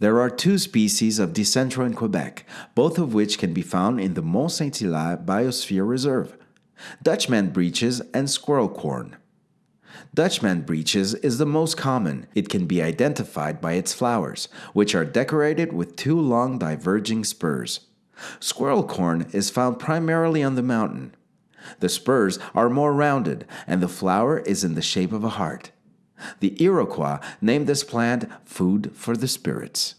There are two species of Dicentra in Quebec, both of which can be found in the Mont Saint Hilaire Biosphere Reserve Dutchman breeches and squirrel corn. Dutchman breeches is the most common. It can be identified by its flowers, which are decorated with two long diverging spurs. Squirrel corn is found primarily on the mountain. The spurs are more rounded, and the flower is in the shape of a heart. The Iroquois named this plant food for the spirits.